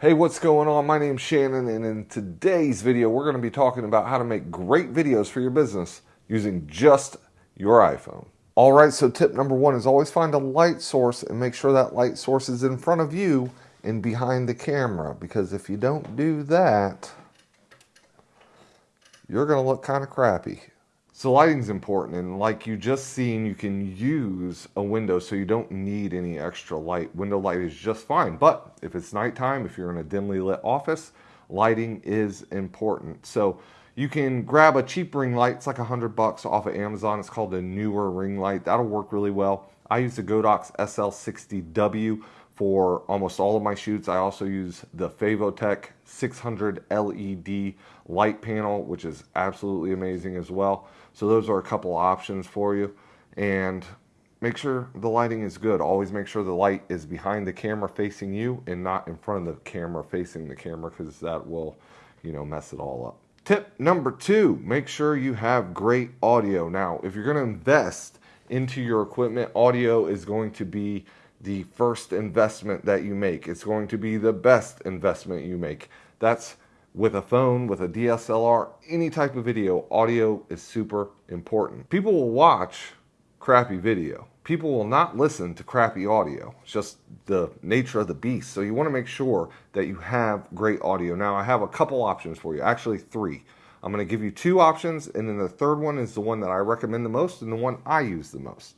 Hey, what's going on? My name's Shannon, and in today's video, we're going to be talking about how to make great videos for your business using just your iPhone. All right, so tip number one is always find a light source and make sure that light source is in front of you and behind the camera, because if you don't do that, you're going to look kind of crappy. So lighting's important and like you just seen, you can use a window so you don't need any extra light. Window light is just fine. But if it's nighttime, if you're in a dimly lit office, lighting is important. So you can grab a cheap ring light. It's like a hundred bucks off of Amazon. It's called a Neewer ring light. That'll work really well. I use the Godox SL60W for almost all of my shoots. I also use the Fovitec 600 LED light panel, which is absolutely amazing as well. So those are a couple options for you. And make sure the lighting is good. Always make sure the light is behind the camera facing you and not in front of the camera facing the camera because that will, you know, mess it all up. Tip number two, make sure you have great audio. Now, if you're going to invest into your equipment, audio is going to be the first investment that you make. It's going to be the best investment you make. That's with a phone, with a DSLR, any type of video, audio is super important. People will watch crappy video. People will not listen to crappy audio. It's just the nature of the beast. So you want to make sure that you have great audio. Now I have a couple options for you, actually three. I'm going to give you two options and then the third one is the one that I recommend the most and the one I use the most.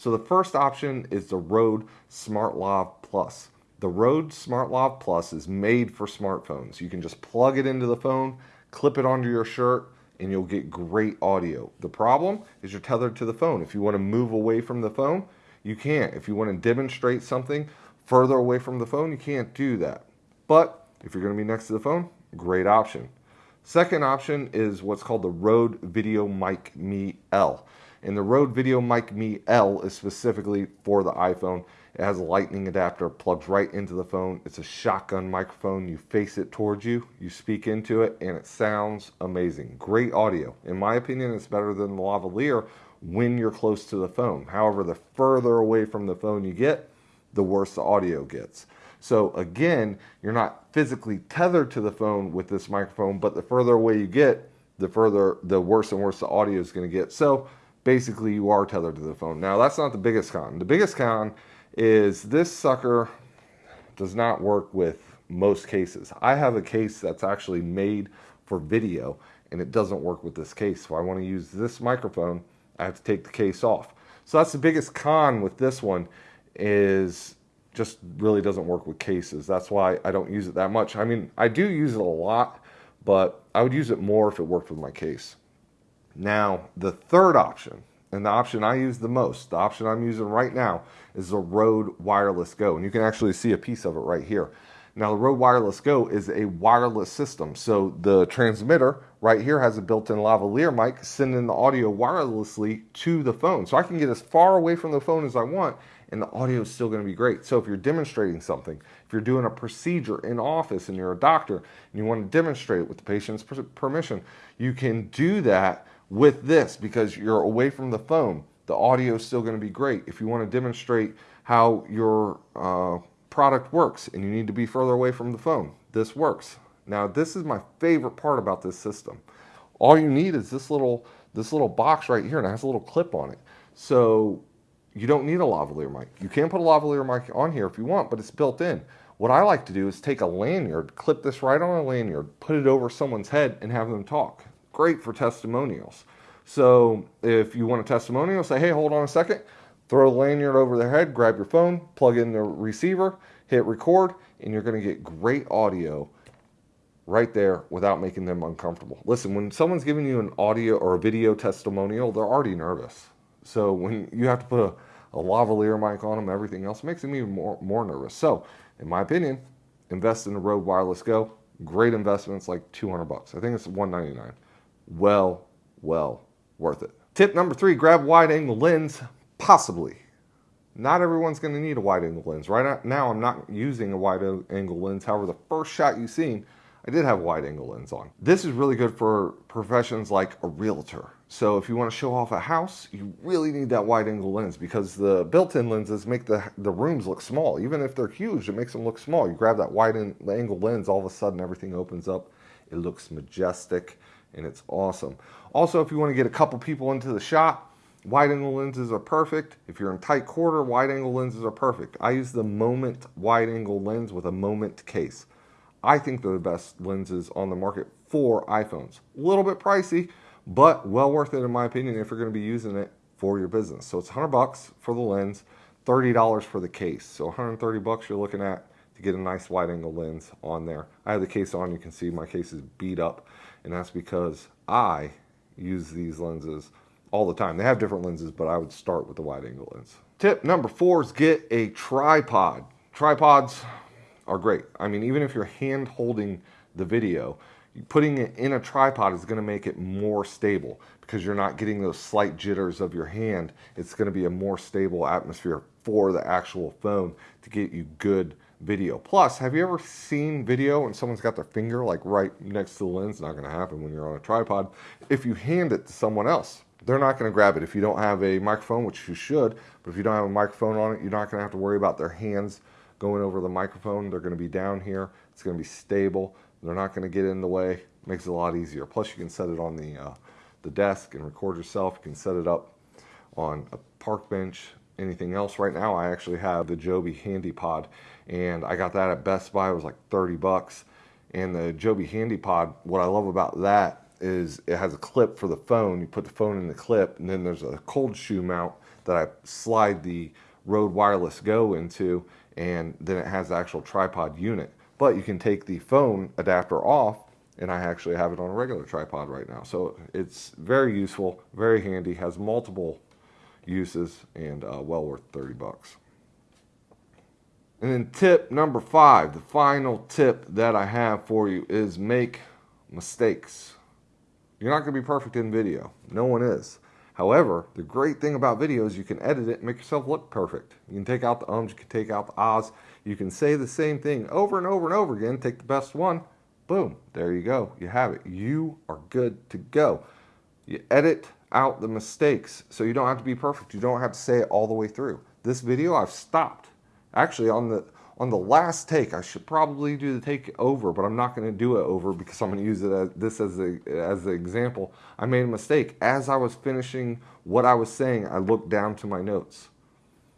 So the first option is the Rode SmartLav Plus. The Rode SmartLav Plus is made for smartphones. You can just plug it into the phone, clip it onto your shirt, and you'll get great audio. The problem is you're tethered to the phone. If you want to move away from the phone, you can't. If you want to demonstrate something further away from the phone, you can't do that. But if you're going to be next to the phone, great option. Second option is what's called the Rode Video Mic Me L. And the Rode Video Mic Me L is specifically for the iPhone. It has a lightning adapter, plugs right into the phone. It's a shotgun microphone. You face it towards you, you speak into it, and it sounds amazing. Great audio. In my opinion, it's better than the lavalier when you're close to the phone. However, the further away from the phone you get, the worse the audio gets. So again, you're not physically tethered to the phone with this microphone, but the further away you get, the further, the worse and worse the audio is going to get. So basically you are tethered to the phone. Now that's not the biggest con. The biggest con is this sucker does not work with most cases. I have a case that's actually made for video and it doesn't work with this case. So I want to use this microphone, I have to take the case off. So that's the biggest con with this one is just really doesn't work with cases. That's why I don't use it that much. I mean, I do use it a lot, but I would use it more if it worked with my case. Now, the third option, and the option I use the most, the option I'm using right now, is the Rode Wireless Go. And you can actually see a piece of it right here. Now, the Rode Wireless Go is a wireless system. So the transmitter right here has a built-in lavalier mic sending the audio wirelessly to the phone. So I can get as far away from the phone as I want and the audio is still going to be great. So if you're demonstrating something, if you're doing a procedure in office and you're a doctor and you want to demonstrate it with the patient's permission, you can do that with this because you're away from the phone. The audio is still going to be great. If you want to demonstrate how your uh, product works and you need to be further away from the phone, this works. Now, this is my favorite part about this system. All you need is this little this little box right here and it has a little clip on it. So you don't need a lavalier mic. You can put a lavalier mic on here if you want, but it's built in. What I like to do is take a lanyard, clip this right on a lanyard, put it over someone's head and have them talk great for testimonials. So if you want a testimonial, say, hey, hold on a second, throw a lanyard over their head, grab your phone, plug in the receiver, hit record, and you're going to get great audio right there without making them uncomfortable. Listen, when someone's giving you an audio or a video testimonial, they're already nervous. So when you have to put a, a lavalier mic on them, everything else makes them even more, more nervous. So in my opinion, invest in the Rode Wireless Go. Great investment. It's like 200 bucks. I think it's 199 well, well worth it. Tip number three, grab wide angle lens, possibly. Not everyone's going to need a wide angle lens. Right now, I'm not using a wide angle lens. However, the first shot you've seen, I did have a wide angle lens on. This is really good for professions like a realtor. So if you want to show off a house, you really need that wide angle lens because the built-in lenses make the, the rooms look small. Even if they're huge, it makes them look small. You grab that wide angle lens, all of a sudden everything opens up. It looks majestic and it's awesome. Also, if you want to get a couple people into the shot, wide angle lenses are perfect. If you're in tight quarter, wide angle lenses are perfect. I use the Moment wide angle lens with a Moment case. I think they're the best lenses on the market for iPhones. A little bit pricey, but well worth it in my opinion if you're going to be using it for your business. So it's 100 bucks for the lens, $30 for the case. So 130 bucks you're looking at to get a nice wide angle lens on there. I have the case on, you can see my case is beat up and that's because I use these lenses all the time. They have different lenses, but I would start with the wide angle lens. Tip number four is get a tripod. Tripods are great. I mean, even if you're hand holding the video, putting it in a tripod is going to make it more stable because you're not getting those slight jitters of your hand. It's going to be a more stable atmosphere for the actual phone to get you good video. Plus, have you ever seen video and someone's got their finger like right next to the lens? Not going to happen when you're on a tripod. If you hand it to someone else, they're not going to grab it. If you don't have a microphone, which you should, but if you don't have a microphone on it, you're not going to have to worry about their hands going over the microphone. They're going to be down here. It's going to be stable. They're not going to get in the way. Makes it a lot easier. Plus, you can set it on the uh, the desk and record yourself. You can set it up on a park bench, anything else. Right now, I actually have the Joby Handy Pod, and I got that at Best Buy. It was like 30 bucks. And the Joby Handy Pod, what I love about that is it has a clip for the phone. You put the phone in the clip, and then there's a cold shoe mount that I slide the Rode Wireless Go into, and then it has the actual tripod unit. But you can take the phone adapter off, and I actually have it on a regular tripod right now. So it's very useful, very handy, has multiple uses, and uh, well worth 30 bucks. And then tip number five, the final tip that I have for you is make mistakes. You're not going to be perfect in video. No one is. However, the great thing about video is you can edit it and make yourself look perfect. You can take out the ums, you can take out the ahs. You can say the same thing over and over and over again, take the best one, boom, there you go. You have it. You are good to go. You edit out the mistakes so you don't have to be perfect. You don't have to say it all the way through. This video I've stopped. Actually on the on the last take, I should probably do the take over, but I'm not going to do it over because I'm going to use it as, this as a as an example. I made a mistake as I was finishing what I was saying. I looked down to my notes.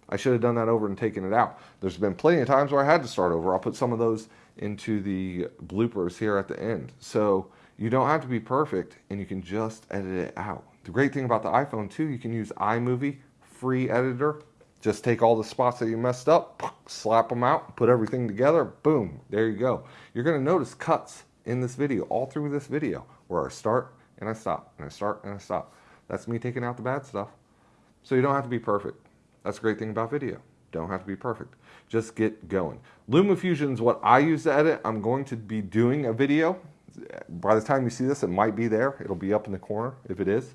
I should have done that over and taken it out. There's been plenty of times where I had to start over. I'll put some of those into the bloopers here at the end. So you don't have to be perfect, and you can just edit it out. The great thing about the iPhone too, you can use iMovie, free editor, just take all the spots that you messed up, slap them out, put everything together, boom, there you go. You're gonna notice cuts in this video, all through this video, where I start and I stop, and I start and I stop. That's me taking out the bad stuff. So you don't have to be perfect. That's the great thing about video. Don't have to be perfect. Just get going. LumaFusion is what I use to edit. I'm going to be doing a video. By the time you see this, it might be there. It'll be up in the corner if it is.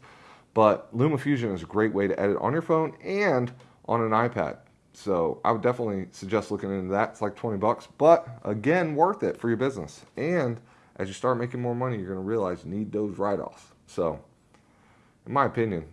But LumaFusion is a great way to edit on your phone and on an iPad. So I would definitely suggest looking into that. It's like 20 bucks, but again, worth it for your business. And as you start making more money, you're going to realize you need those write-offs. So in my opinion,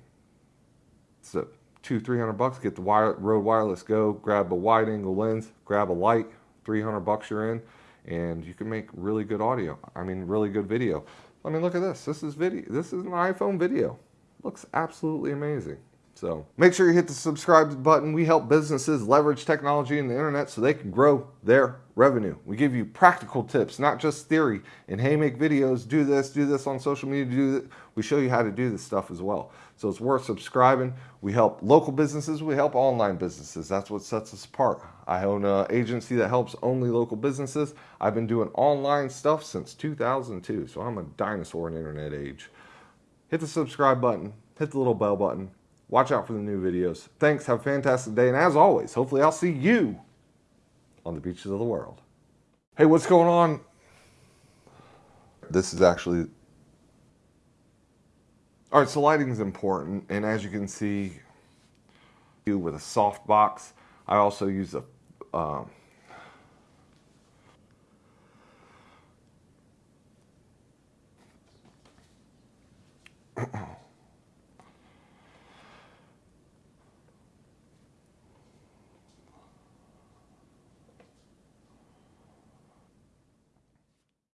it's a two, 300 bucks, get the wire, Rode Wireless Go, grab a wide angle lens, grab a light, 300 bucks you're in, and you can make really good audio. I mean, really good video. I mean, look at this. This is video. This is an iPhone video. Looks absolutely amazing. So make sure you hit the subscribe button. We help businesses leverage technology and the internet so they can grow their revenue. We give you practical tips, not just theory. And hey, make videos, do this, do this on social media, do this. We show you how to do this stuff as well. So it's worth subscribing. We help local businesses, we help online businesses. That's what sets us apart. I own an agency that helps only local businesses. I've been doing online stuff since 2002, so I'm a dinosaur in internet age. Hit the subscribe button, hit the little bell button, Watch out for the new videos. Thanks. Have a fantastic day. And as always, hopefully I'll see you on the beaches of the world. Hey, what's going on? This is actually... All right, so lighting is important. And as you can see, with a soft box, I also use a... Um,